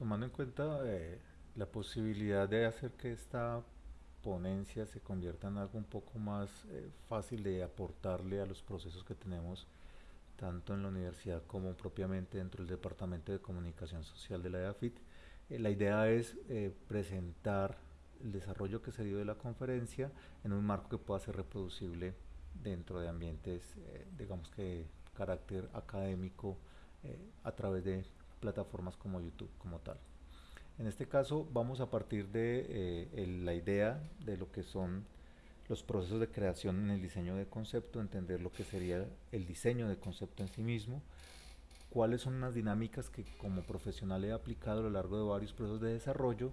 tomando en cuenta eh, la posibilidad de hacer que esta ponencia se convierta en algo un poco más eh, fácil de aportarle a los procesos que tenemos tanto en la universidad como propiamente dentro del Departamento de Comunicación Social de la EAFIT. Eh, la idea es presentar el desarrollo que se dio de la conferencia en un marco que pueda ser reproducible dentro de ambientes, digamos que carácter académico, a través de plataformas como YouTube como tal. En este caso vamos a partir de eh, la idea de lo que son los procesos de creación en el diseño de concepto, entender lo que sería el diseño de concepto en sí mismo, cuáles son las dinámicas que como profesional he aplicado a lo largo de varios procesos de desarrollo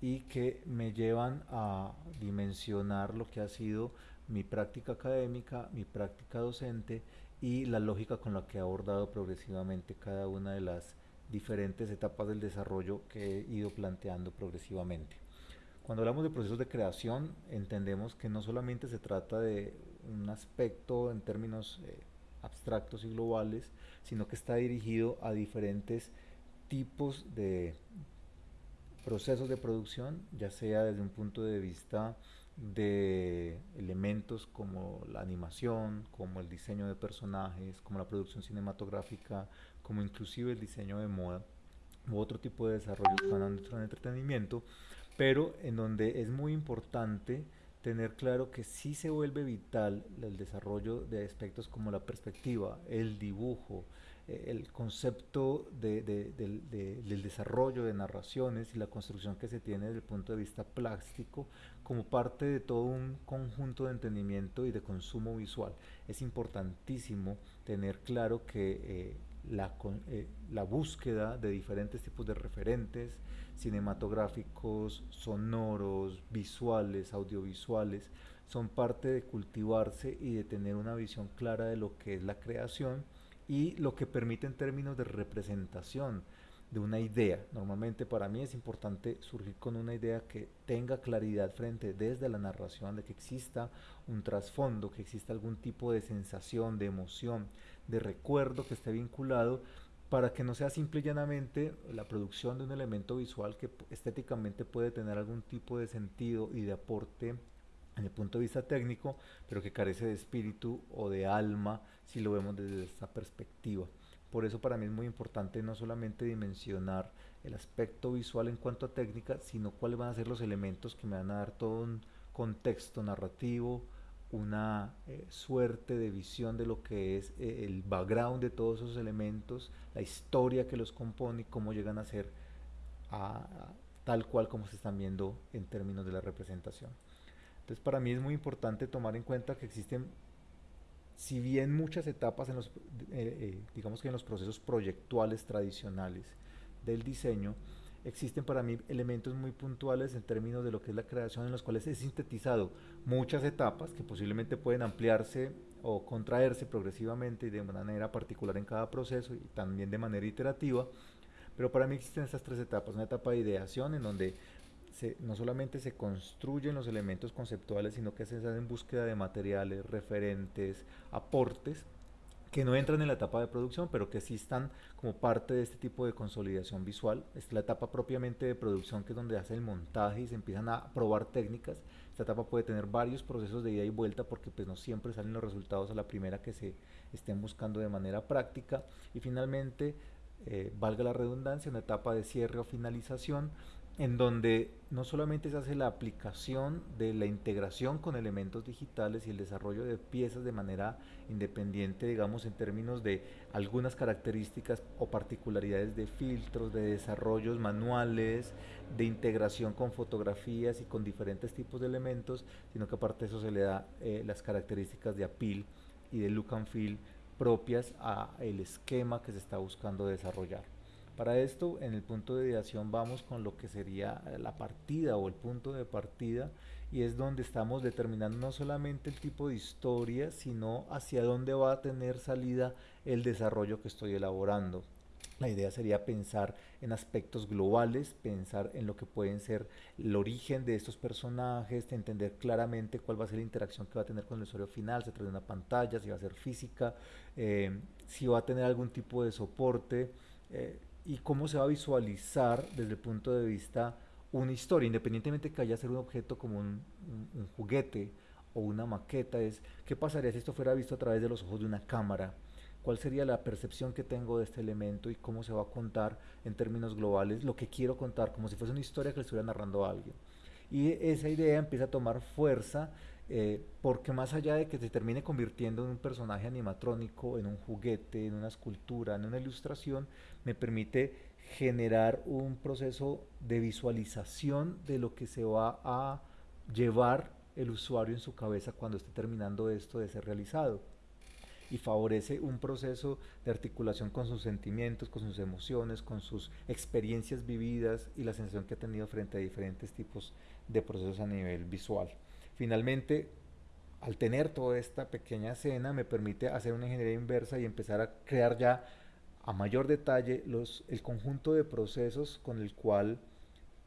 y que me llevan a dimensionar lo que ha sido mi práctica académica, mi práctica docente y la lógica con la que he abordado progresivamente cada una de las diferentes etapas del desarrollo que he ido planteando progresivamente. Cuando hablamos de procesos de creación, entendemos que no solamente se trata de un aspecto en términos eh, abstractos y globales, sino que está dirigido a diferentes tipos de procesos de producción, ya sea desde un punto de vista de elementos como la animación, como el diseño de personajes, como la producción cinematográfica, como inclusive el diseño de moda u otro tipo de desarrollo del entretenimiento, pero en donde es muy importante tener claro que sí se vuelve vital el desarrollo de aspectos como la perspectiva, el dibujo, eh, el concepto de, del desarrollo de narraciones y la construcción que se tiene desde el punto de vista plástico como parte de todo un conjunto de entendimiento y de consumo visual. Es importantísimo tener claro que eh, la, eh, la, búsqueda de diferentes tipos de referentes cinematográficos, sonoros, visuales, audiovisuales, son parte de cultivarse y de tener una visión clara de lo que es la creación y lo que permite en términos de representación de una idea. Normalmente para mí es importante surgir con una idea que tenga claridad frente desde la narración, de que exista un trasfondo, que exista algún tipo de sensación, de emoción, de recuerdo que esté vinculado para que no sea simple y llanamente la producción de un elemento visual que estéticamente puede tener algún tipo de sentido y de aporte en el punto de vista técnico, pero que carece de espíritu o de alma si lo vemos desde esta perspectiva. Por eso para mí es muy importante no solamente dimensionar el aspecto visual en cuanto a técnica, sino cuáles van a ser los elementos que me van a dar todo un contexto narrativo, una eh, suerte de visión de lo que es eh, el background de todos esos elementos, la historia que los compone y cómo llegan a ser tal cual como se están viendo en términos de la representación. Entonces para mí es muy importante tomar en cuenta que existen, si bien muchas etapas en los, eh, digamos que en los procesos proyectuales tradicionales del diseño, existen para mí elementos muy puntuales en términos de lo que es la creación en los cuales he sintetizado muchas etapas que posiblemente pueden ampliarse o contraerse progresivamente y de manera particular en cada proceso y también de manera iterativa, pero para mí existen estas tres etapas, una etapa de ideación en donde no solamente se construyen los elementos conceptuales, sino que se hace en búsqueda de materiales, referentes, aportes, que no entran en la etapa de producción, pero que sí están como parte de este tipo de consolidación visual. es la etapa propiamente de producción, que es donde hace el montaje y se empiezan a probar técnicas. Esta etapa puede tener varios procesos de ida y vuelta porque pues no siempre salen los resultados a la primera que se estén buscando de manera práctica. Y finalmente, eh, valga la redundancia, una etapa de cierre o finalización en donde no solamente se hace la aplicación de la integración con elementos digitales y el desarrollo de piezas de manera independiente, digamos, en términos de algunas características o particularidades de filtros, de desarrollos manuales, de integración con fotografías y con diferentes tipos de elementos, sino que aparte de eso se le da eh, las características de appeal y de look and feel propias a el esquema que se está buscando desarrollar. Para esto, en el punto de ideación vamos con lo que sería la partida o el punto de partida y es donde estamos determinando no solamente el tipo de historia, sino hacia dónde va a tener salida el desarrollo que estoy elaborando. La idea sería pensar en aspectos globales, pensar en lo que pueden ser el origen de estos personajes, entender claramente cuál va a ser la interacción que va a tener con el usuario final, se trata de una pantalla, si va a ser física, eh, si va a tener algún tipo de soporte, eh, y cómo se va a visualizar desde el punto de vista una historia, independientemente que haya ser un objeto como un, un, juguete o una maqueta, es qué pasaría si esto fuera visto a través de los ojos de una cámara, cuál sería la percepción que tengo de este elemento y cómo se va a contar en términos globales lo que quiero contar, como si fuese una historia que le estuviera narrando a alguien. Y esa idea empieza a tomar fuerza eh, porque más allá de que se termine convirtiendo en un personaje animatrónico, en un juguete, en una escultura, en una ilustración, me permite generar un proceso de visualización de lo que se va a llevar el usuario en su cabeza cuando esté terminando esto de ser realizado y favorece un proceso de articulación con sus sentimientos, con sus emociones, con sus experiencias vividas y la sensación que ha tenido frente a diferentes tipos de procesos a nivel visual. Finalmente, al tener toda esta pequeña escena, me permite hacer una ingeniería inversa y empezar a crear ya a mayor detalle el conjunto de procesos con el cual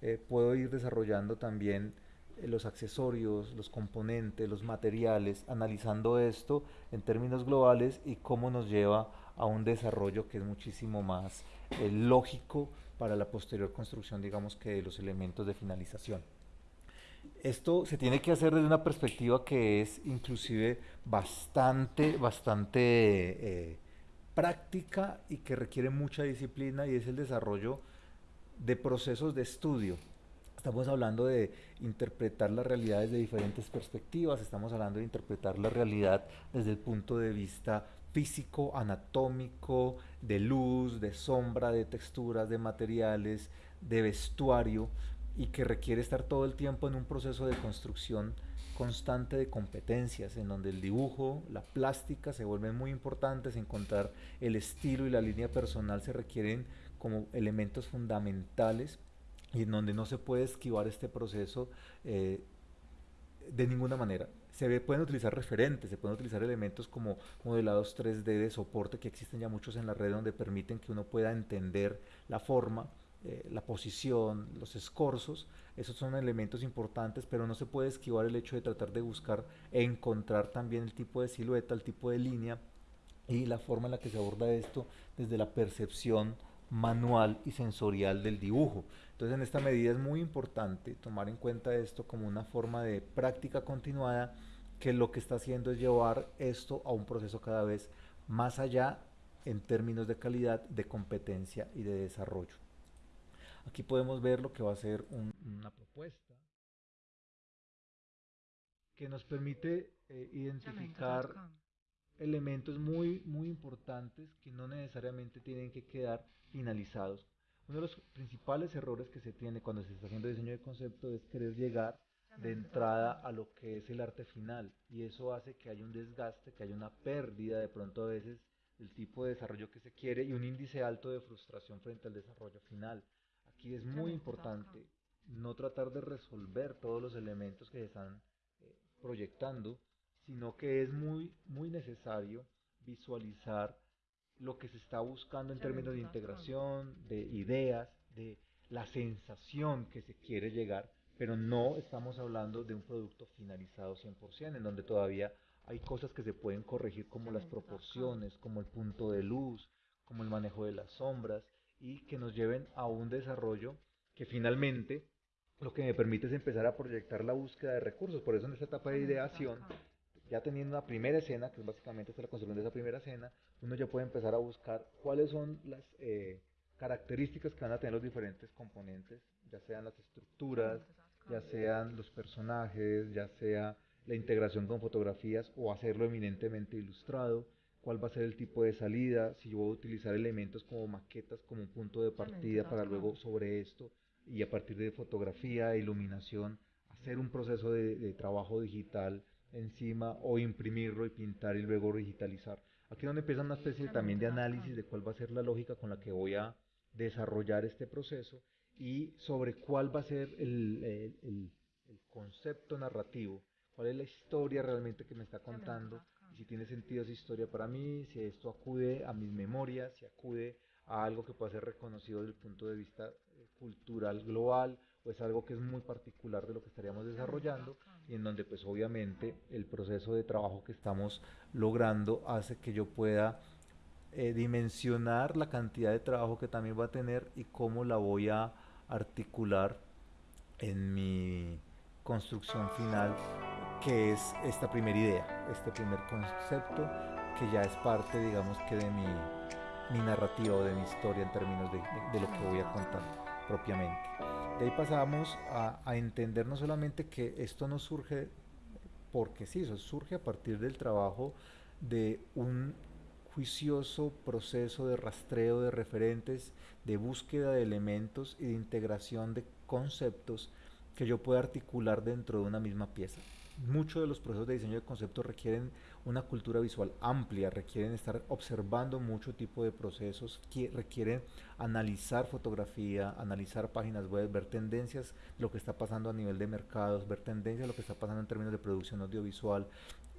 eh, puedo ir desarrollando también eh, los accesorios, los componentes, los materiales, analizando esto en términos globales y cómo nos lleva a un desarrollo que es muchísimo más eh, lógico para la posterior construcción, digamos que de los elementos de finalización. Esto se tiene que hacer desde una perspectiva que es inclusive bastante, bastante eh, práctica y que requiere mucha disciplina y es el desarrollo de procesos de estudio. Estamos hablando de interpretar la realidad desde diferentes perspectivas, estamos hablando de interpretar la realidad desde el punto de vista físico, anatómico, de luz, de sombra, de texturas, de materiales, de vestuario, y que requiere estar todo el tiempo en un proceso de construcción constante de competencias, en donde el dibujo, la plástica se vuelven muy importantes, encontrar el estilo y la línea personal se requieren como elementos fundamentales y en donde no se puede esquivar este proceso eh, de ninguna manera. Se pueden utilizar referentes, se pueden utilizar elementos como modelados 3D de soporte que existen ya muchos en la red donde permiten que uno pueda entender la forma, eh, la posición, los escorzos, esos son elementos importantes, pero no se puede esquivar el hecho de tratar de buscar e encontrar también el tipo de silueta, el tipo de línea y la forma en la que se aborda esto desde la percepción manual y sensorial del dibujo. Entonces en esta medida es muy importante tomar en cuenta esto como una forma de práctica continuada que lo que está haciendo es llevar esto a un proceso cada vez más allá en términos de calidad, de competencia y de desarrollo. Aquí podemos ver lo que va a ser una propuesta que nos permite eh, identificar elementos muy, muy importantes que no necesariamente tienen que quedar finalizados. Uno de los principales errores que se tiene cuando se está haciendo diseño de concepto es querer llegar de entrada a lo que es el arte final y eso hace que haya un desgaste, que haya una pérdida de pronto a veces del tipo de desarrollo que se quiere y un índice alto de frustración frente al desarrollo final. Aquí es muy importante no tratar de resolver todos los elementos que se están eh, proyectando, sino que es muy, muy necesario visualizar lo que se está buscando en términos de integración, de ideas, de la sensación que se quiere llegar, pero no estamos hablando de un producto finalizado 100%, en donde todavía hay cosas que se pueden corregir como las proporciones, como el punto de luz, como el manejo de las sombras, y que nos lleven a un desarrollo que finalmente lo que me permite es empezar a proyectar la búsqueda de recursos. Por eso en esta etapa de ideación, ya teniendo una primera escena, que es básicamente la construcción de esa primera escena, uno ya puede empezar a buscar cuáles son las eh, características que van a tener los diferentes componentes, ya sean las estructuras, ya sean los personajes, ya sea la integración con fotografías o hacerlo eminentemente ilustrado cuál va a ser el tipo de salida, si yo voy a utilizar elementos como maquetas como un punto de partida para luego sobre esto y a partir de fotografía, iluminación, hacer un proceso de, trabajo digital encima o imprimirlo y pintar y luego digitalizar. Aquí es donde empieza una especie también de análisis de cuál va a ser la lógica con la que voy a desarrollar este proceso y sobre cuál va a ser el, el concepto narrativo, cuál es la historia realmente que me está contando si tiene sentido esa historia para mí, si esto acude a mis memorias, si acude a algo que pueda ser reconocido desde el punto de vista eh, cultural global o es algo que es muy particular de lo que estaríamos desarrollando y en donde pues obviamente el proceso de trabajo que estamos logrando hace que yo pueda eh, dimensionar la cantidad de trabajo que también va a tener y cómo la voy a articular en mi construcción final, que es esta primera idea, este primer concepto que ya es parte, digamos que de mi, mi narrativa o de mi historia en términos de, de, lo que voy a contar propiamente. De ahí pasamos a, a entender no solamente que esto no surge porque sí, eso surge a partir del trabajo de un juicioso proceso de rastreo de referentes, de búsqueda de elementos y de integración de conceptos que yo pueda articular dentro de una misma pieza. Muchos de los procesos de diseño de conceptos requieren una cultura visual amplia, requieren estar observando mucho tipo de procesos, requieren analizar fotografía, analizar páginas web, ver tendencias, lo que está pasando a nivel de mercados, ver tendencias, lo que está pasando en términos de producción audiovisual,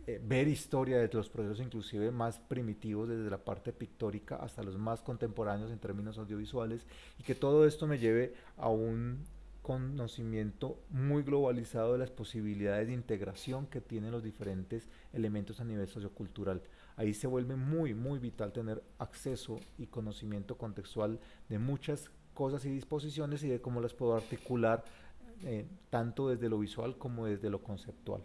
eh, ver historia de los procesos inclusive más primitivos desde la parte pictórica hasta los más contemporáneos en términos audiovisuales y que todo esto me lleve a un conocimiento muy globalizado de las posibilidades de integración que tienen los diferentes elementos a nivel sociocultural. Ahí se vuelve muy, muy vital tener acceso y conocimiento contextual de muchas cosas y disposiciones y de cómo las puedo articular eh, tanto desde lo visual como desde lo conceptual.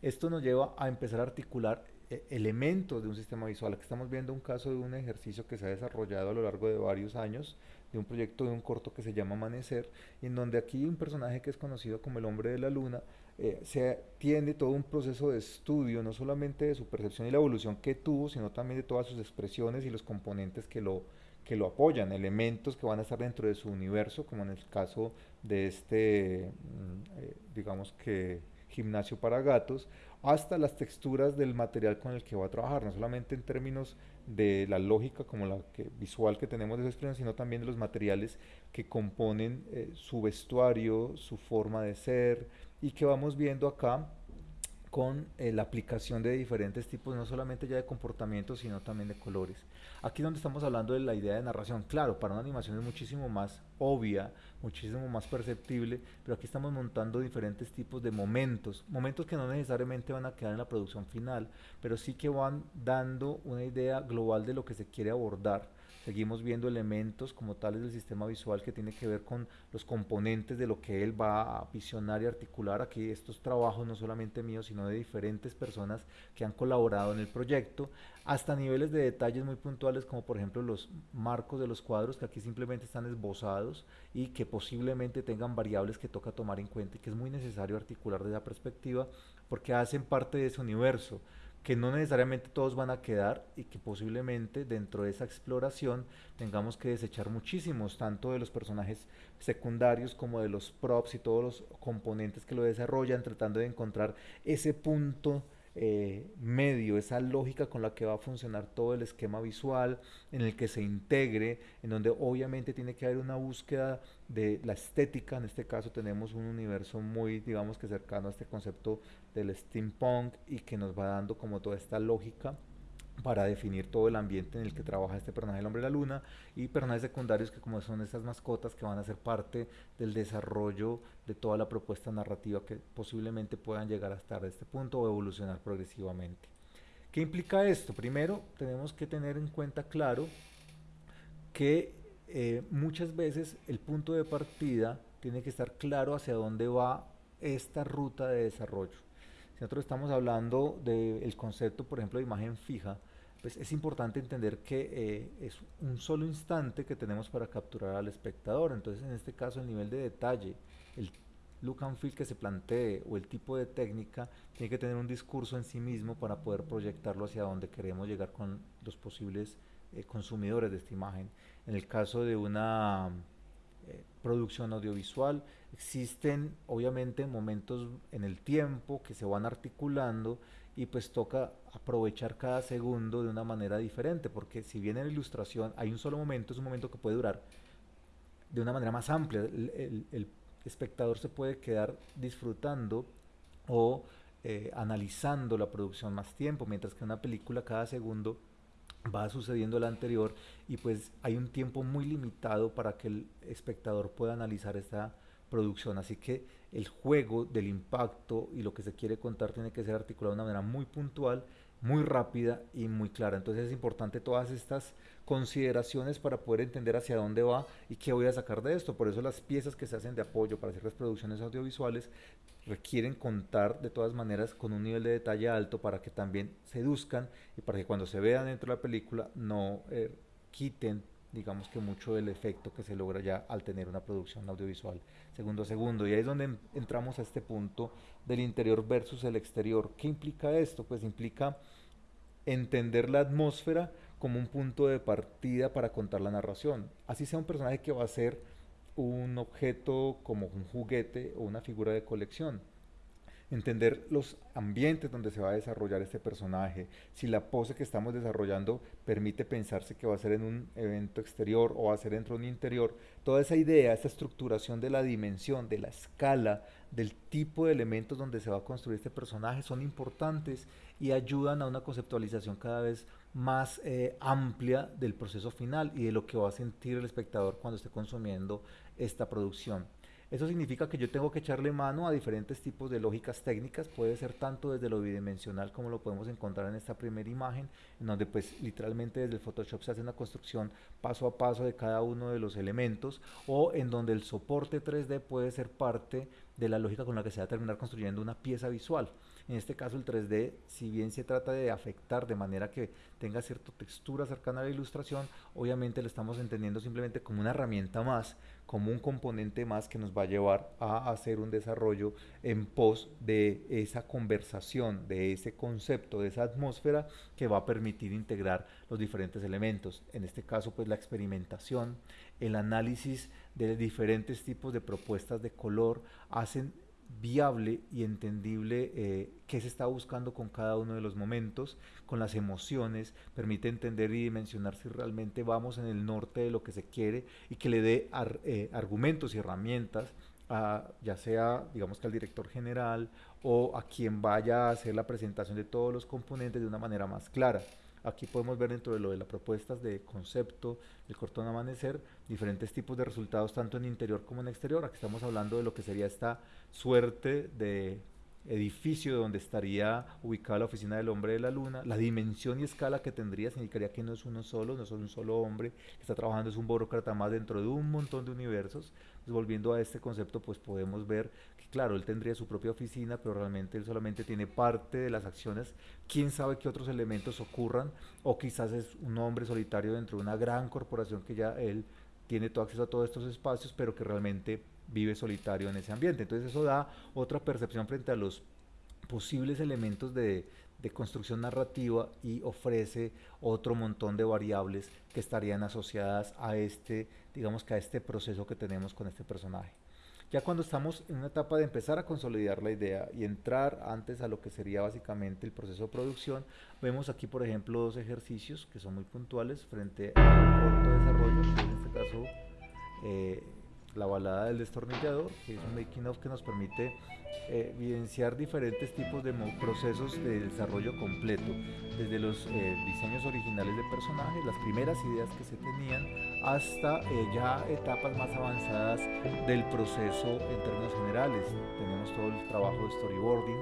Esto nos lleva a empezar a articular eh, elementos de un sistema visual. Aquí estamos viendo un caso de un ejercicio que se ha desarrollado a lo largo de varios años de un proyecto de un corto que se llama Amanecer, en donde aquí un personaje que es conocido como el hombre de la luna, eh, se tiene todo un proceso de estudio, no solamente de su percepción y la evolución que tuvo, sino también de todas sus expresiones y los componentes que lo, que lo apoyan, elementos que van a estar dentro de su universo, como en el caso de este, mm, eh, digamos que gimnasio para gatos, hasta las texturas del material con el que va a trabajar, no solamente en términos de la lógica como la visual que tenemos de esa expresión, sino también de los materiales que componen eh, su vestuario, su forma de ser y que vamos viendo acá con eh, la aplicación de diferentes tipos, no solamente ya de comportamientos, sino también de colores. Aquí donde estamos hablando de la idea de narración. Claro, para una animación es muchísimo más obvia, muchísimo más perceptible, pero aquí estamos montando diferentes tipos de momentos, momentos que no necesariamente van a quedar en la producción final, pero sí que van dando una idea global de lo que se quiere abordar seguimos viendo elementos como tales del sistema visual que tiene que ver con los componentes de lo que él va a visionar y articular. Aquí estos trabajos no solamente míos, sino de diferentes personas que han colaborado en el proyecto, hasta niveles de detalles muy puntuales como por ejemplo los marcos de los cuadros que aquí simplemente están esbozados y que posiblemente tengan variables que toca tomar en cuenta y que es muy necesario articular desde esa perspectiva porque hacen parte de ese universo que no necesariamente todos van a quedar y que posiblemente dentro de esa exploración tengamos que desechar muchísimos, tanto de los personajes secundarios como de los props y todos los componentes que lo desarrollan, tratando de encontrar ese punto eh, medio, esa lógica con la que va a funcionar todo el esquema visual, en el que se integre, en donde obviamente tiene que haber una búsqueda de la estética, en este caso tenemos un universo muy, digamos que cercano a este concepto del steampunk y que nos va dando como toda esta lógica para definir todo el ambiente en el que trabaja este personaje, el hombre de la luna, y personajes secundarios que como son estas mascotas que van a ser parte del desarrollo de toda la propuesta narrativa que posiblemente puedan llegar hasta este punto o evolucionar progresivamente. ¿Qué implica esto? Primero, tenemos que tener en cuenta claro que eh, muchas veces el punto de partida tiene que estar claro hacia dónde va esta ruta de desarrollo. Si nosotros estamos hablando del concepto, por ejemplo, de imagen fija, pues es importante entender que eh, es un solo instante que tenemos para capturar al espectador. Entonces, en este caso, el nivel de detalle, el look and feel que se plantee o el tipo de técnica tiene que tener un discurso en sí mismo para poder proyectarlo hacia donde queremos llegar con los posibles eh, consumidores de esta imagen. En el caso de una eh, producción audiovisual, existen obviamente momentos en el tiempo que se van articulando y pues toca aprovechar cada segundo de una manera diferente, porque si bien en la ilustración hay un solo momento, es un momento que puede durar de una manera más amplia, el, espectador se puede quedar disfrutando o eh, analizando la producción más tiempo, mientras que una película cada segundo va sucediendo la anterior y pues hay un tiempo muy limitado para que el espectador pueda analizar esta producción, así que el juego del impacto y lo que se quiere contar tiene que ser articulado de una manera muy puntual muy rápida y muy clara. Entonces es importante todas estas consideraciones para poder entender hacia dónde va y qué voy a sacar de esto. Por eso las piezas que se hacen de apoyo para hacer las producciones audiovisuales requieren contar de todas maneras con un nivel de detalle alto para que también seduzcan y para que cuando se vean dentro de la película no eh, quiten digamos que mucho del efecto que se logra ya al tener una producción audiovisual segundo a segundo. Y ahí es donde entramos a este punto del interior versus el exterior. ¿Qué implica esto? Pues implica entender la atmósfera como un punto de partida para contar la narración. Así sea un personaje que va a ser un objeto como un juguete o una figura de colección entender los ambientes donde se va a desarrollar este personaje, si la pose que estamos desarrollando permite pensarse que va a ser en un evento exterior o va a ser dentro de un interior, toda esa idea, esa estructuración de la dimensión, de la escala, del tipo de elementos donde se va a construir este personaje son importantes y ayudan a una conceptualización cada vez más eh, amplia del proceso final y de lo que va a sentir el espectador cuando esté consumiendo esta producción. Eso significa que yo tengo que echarle mano a diferentes tipos de lógicas técnicas, puede ser tanto desde lo bidimensional como lo podemos encontrar en esta primera imagen, en donde pues literalmente desde el Photoshop se hace una construcción paso a paso de cada uno de los elementos, o en donde el soporte 3D puede ser parte de la lógica con la que se va a terminar construyendo una pieza visual. En este caso el 3D, si bien se trata de afectar de manera que tenga cierta textura cercana a la ilustración, obviamente lo estamos entendiendo simplemente como una herramienta más, como un componente más que nos va a llevar a hacer un desarrollo en pos de esa conversación, de ese concepto, de esa atmósfera que va a permitir integrar los diferentes elementos. En este caso, pues la experimentación, el análisis de diferentes tipos de propuestas de color hacen viable y entendible eh, qué se está buscando con cada uno de los momentos, con las emociones, permite entender y dimensionar si realmente vamos en el norte de lo que se quiere y que le dé eh, argumentos y herramientas a, ya sea digamos que al director general o a quien vaya a hacer la presentación de todos los componentes de una manera más clara. Aquí podemos ver dentro de lo de las propuestas de concepto, el cortón amanecer, diferentes tipos de resultados tanto en interior como en exterior. Aquí estamos hablando de lo que sería esta suerte de edificio donde estaría ubicada la oficina del hombre de la luna, la dimensión y escala que tendría significaría que no es uno solo, no es un solo hombre. Está trabajando, es un burócrata más dentro de un montón de universos. volviendo a este concepto, pues podemos ver que claro, él tendría su propia oficina, pero realmente él solamente tiene parte de las acciones, quién sabe qué otros elementos ocurran, o quizás es un hombre solitario dentro de una gran corporación que ya él tiene todo acceso a todos estos espacios, pero que realmente vive solitario en ese ambiente. Entonces eso da otra percepción frente a los posibles elementos de, construcción narrativa y ofrece otro montón de variables que estarían asociadas a este, digamos que a este proceso que tenemos con este personaje. Ya cuando estamos en una etapa de empezar a consolidar la idea y entrar antes a lo que sería básicamente el proceso de producción, vemos aquí por ejemplo dos ejercicios que son muy puntuales frente al corto desarrollo, en este caso eh, la balada del destornillador, que es un making of que nos permite eh, evidenciar diferentes tipos de procesos de desarrollo completo, desde los eh, diseños originales de personajes, las primeras ideas que se tenían, hasta eh, ya etapas más avanzadas del proceso en términos generales. Tenemos todo el trabajo de storyboarding,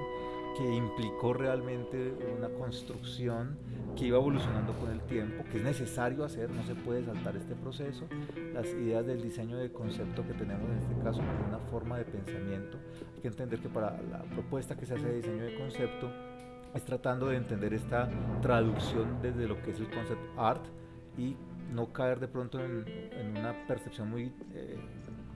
que implicó realmente una construcción que iba evolucionando con el tiempo, que es necesario hacer, no se puede saltar este proceso. Las ideas del diseño de concepto que tenemos en este caso como una forma de pensamiento, hay que entender que para la propuesta que se hace de diseño de concepto es tratando de entender esta traducción desde lo que es el concept art y no caer de pronto en, una percepción muy eh,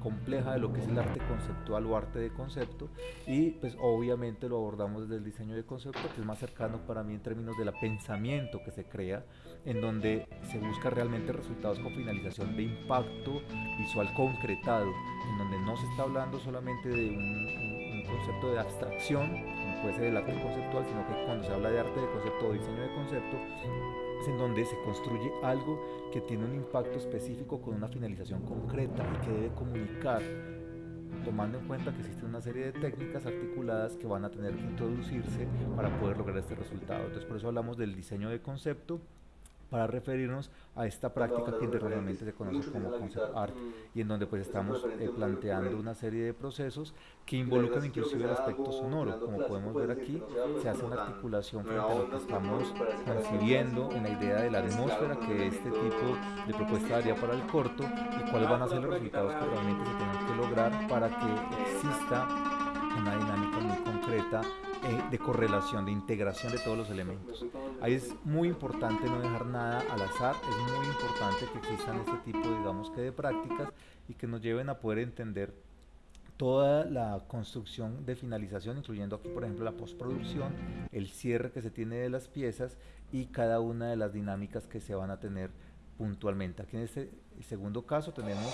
compleja de lo que es el arte conceptual o arte de concepto y pues obviamente lo abordamos desde el diseño de concepto que es más cercano para mí en términos de la pensamiento que se crea en donde se busca realmente resultados con finalización de impacto visual concretado en donde no se está hablando solamente de un, concepto de abstracción como puede ser el arte conceptual sino que cuando se habla de arte de concepto o diseño de concepto en donde se construye algo que tiene un impacto específico con una finalización concreta y que debe comunicar, tomando en cuenta que existe una serie de técnicas articuladas que van a tener que introducirse para poder lograr este resultado. Entonces por eso hablamos del diseño de concepto para referirnos a esta práctica que internamente se conoce como concept art y en donde pues estamos eh, planteando una serie de procesos que involucran inclusive el aspecto sonoro. Como podemos ver aquí, se hace una articulación frente a lo que estamos concibiendo en la idea de la atmósfera que este tipo de propuesta daría para el corto y cuáles van a ser los resultados que realmente se tengan que lograr para que exista una dinámica muy concreta eh, de correlación, de integración de todos los elementos. Ahí es muy importante no dejar nada al azar, es muy importante que existan este tipo, digamos que de prácticas y que nos lleven a poder entender toda la construcción de finalización, incluyendo aquí por ejemplo la postproducción, el cierre que se tiene de las piezas y cada una de las dinámicas que se van a tener puntualmente. Aquí en este segundo caso tenemos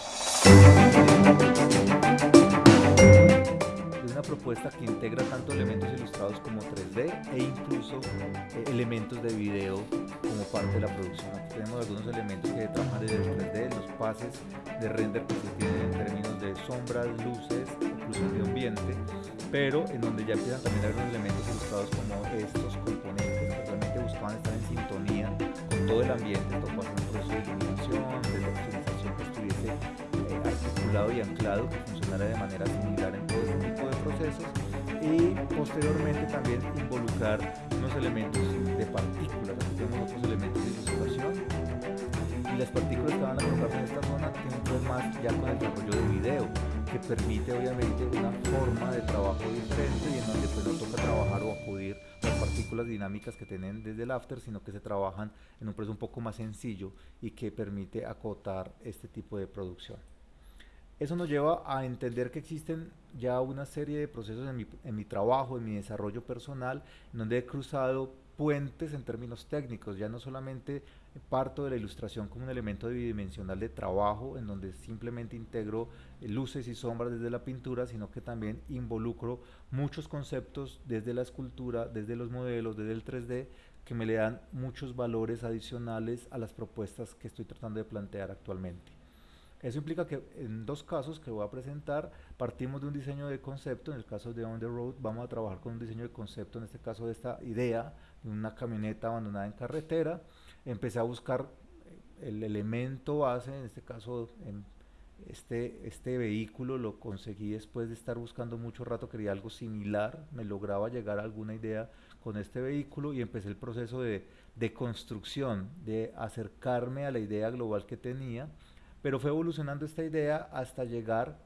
una propuesta que integra tanto elementos ilustrados como 3D e incluso eh, elementos de video como parte de la producción. Aquí tenemos algunos elementos que trabajan desde el 3D, los pases de render que se tienen en términos de sombras, luces, incluso de ambiente, pero en donde ya empiezan también a haber unos elementos ilustrados como estos componentes que realmente buscaban estar en sintonía con todo el ambiente, todo un proceso de iluminación, de optimización que estuviese articulado y anclado, que funcionara de manera similar en todo este tipo de procesos y posteriormente también involucrar unos elementos de partículas, aquí tenemos otros elementos de ilustración y las partículas que van a colocarse en esta zona tienen que ver más ya con el desarrollo de video que permite obviamente una forma de trabajo diferente y en donde pues no toca trabajar o acudir las partículas dinámicas que tienen desde el after, sino que se trabajan en un proceso un poco más sencillo y que permite acotar este tipo de producción. Eso nos lleva a entender que existen ya una serie de procesos en mi, en mi trabajo, en mi desarrollo personal, en donde he cruzado puentes en términos técnicos, ya no solamente parto de la ilustración como un elemento bidimensional de trabajo, en donde simplemente integro eh, luces y sombras desde la pintura, sino que también involucro muchos conceptos desde la escultura, desde los modelos, desde el 3D, que me le dan muchos valores adicionales a las propuestas que estoy tratando de plantear actualmente. Eso implica que en dos casos que voy a presentar, partimos de un diseño de concepto, en el caso de On the Road vamos a trabajar con un diseño de concepto, en este caso de esta idea, de una camioneta abandonada en carretera, empecé a buscar el elemento base, en este caso este, este vehículo lo conseguí después de estar buscando mucho rato, quería algo similar, me lograba llegar a alguna idea con este vehículo y empecé el proceso de, de construcción, de acercarme a la idea global que tenía, pero fue evolucionando esta idea hasta llegar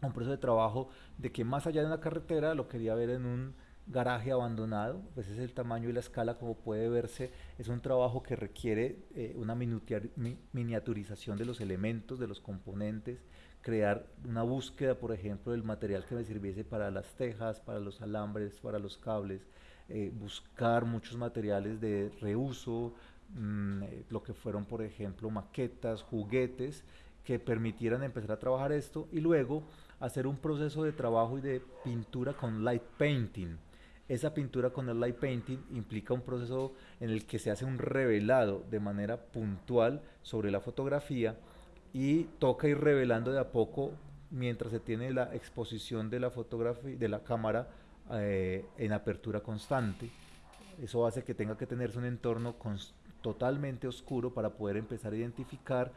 a un proceso de trabajo de que más allá de una carretera lo quería ver en un garaje abandonado, pues es el tamaño y la escala como puede verse, es un trabajo que requiere eh, una miniaturización de los elementos, de los componentes, crear una búsqueda, por ejemplo, del material que me sirviese para las tejas, para los alambres, para los cables, eh, buscar muchos materiales de reuso, Mm, eh, lo que fueron, por ejemplo, maquetas, juguetes, que permitieran empezar a trabajar esto y luego hacer un proceso de trabajo y de pintura con light painting. Esa pintura con el light painting implica un proceso en el que se hace un revelado de manera puntual sobre la fotografía y toca ir revelando de a poco mientras se tiene la exposición de la fotografía de la cámara eh, en apertura constante. Eso hace que tenga que tenerse un entorno constante totalmente oscuro para poder empezar a identificar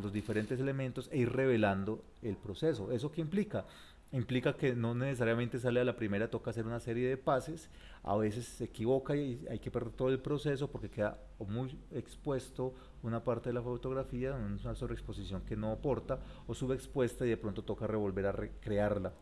los diferentes elementos e ir revelando el proceso. ¿Eso qué implica? Implica que no necesariamente sale a la primera, toca hacer una serie de pases, a veces se equivoca y hay que perder todo el proceso porque queda muy expuesto una parte de la fotografía, una sobreexposición que no aporta, o subexpuesta y de pronto toca revolver a recrearla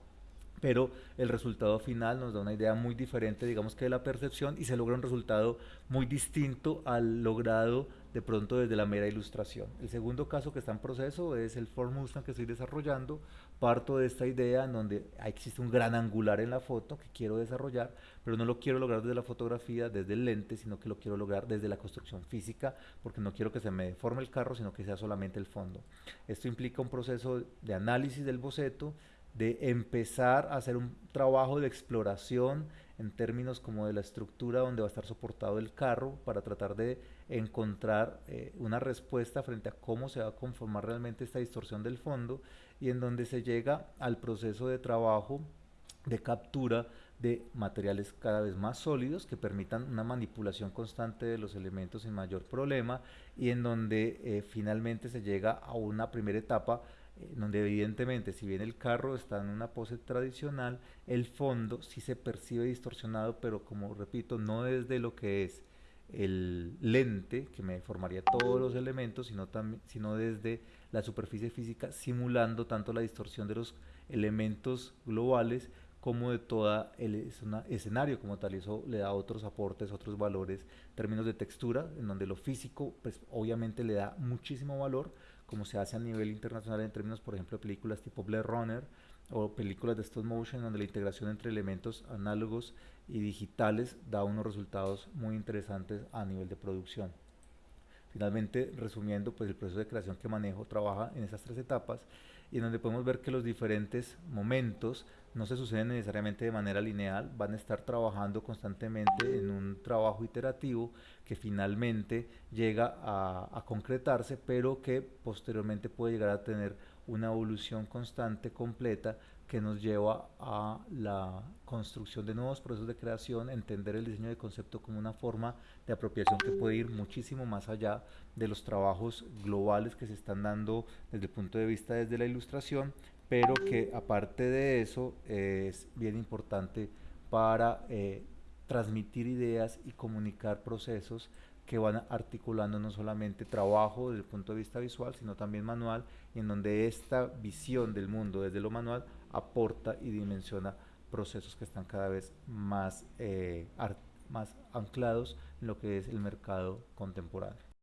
pero el resultado final nos da una idea muy diferente, digamos que de la percepción, y se logra un resultado muy distinto al logrado de pronto desde la mera ilustración. El segundo caso que está en proceso es el Ford Mustang que estoy desarrollando. Parto de esta idea en donde existe un gran angular en la foto que quiero desarrollar, pero no lo quiero lograr desde la fotografía, desde el lente, sino que lo quiero lograr desde la construcción física, porque no quiero que se me deforme el carro, sino que sea solamente el fondo. Esto implica un proceso de análisis del boceto, de empezar a hacer un trabajo de exploración en términos como de la estructura donde va a estar soportado el carro para tratar de encontrar eh, una respuesta frente a cómo se va a conformar realmente esta distorsión del fondo y en donde se llega al proceso de trabajo de captura de materiales cada vez más sólidos que permitan una manipulación constante de los elementos sin mayor problema y en donde eh, finalmente se llega a una primera etapa donde evidentemente si bien el carro está en una pose tradicional, el fondo sí se percibe distorsionado, pero como repito, no desde lo que es el lente que me formaría todos los elementos, sino, sino desde la superficie física simulando tanto la distorsión de los elementos globales como de todo el escenario como tal. Eso le da otros aportes, otros valores, términos de textura, en donde lo físico, pues obviamente le da muchísimo valor, como se hace a nivel internacional en términos, por ejemplo, de películas tipo Blade Runner o películas de stop motion, donde la integración entre elementos análogos y digitales da unos resultados muy interesantes a nivel de producción. Finalmente, resumiendo, pues el proceso de creación que manejo trabaja en esas tres etapas y en donde podemos ver que los diferentes momentos no se suceden necesariamente de manera lineal, van a estar trabajando constantemente en un trabajo iterativo que finalmente llega a, concretarse, pero que posteriormente puede llegar a tener una evolución constante, completa, que nos lleva a la construcción de nuevos procesos de creación, entender el diseño de concepto como una forma de apropiación que puede ir muchísimo más allá de los trabajos globales que se están dando desde el punto de vista desde la ilustración, pero que aparte de eso es bien importante para eh, transmitir ideas y comunicar procesos que van articulando no solamente trabajo desde el punto de vista visual, sino también manual, y en donde esta visión del mundo desde lo manual aporta y dimensiona procesos que están cada vez más, eh, más anclados en lo que es el mercado contemporáneo.